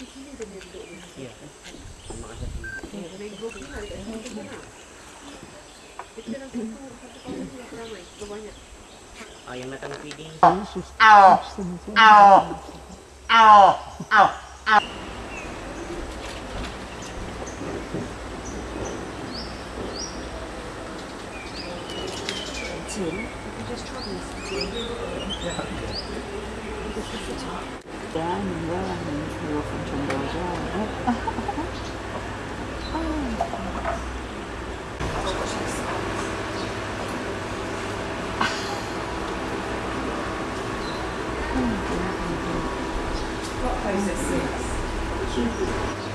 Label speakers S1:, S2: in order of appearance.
S1: Oh,
S2: oh, oh, oh, oh.
S3: you
S1: coisas. Sim.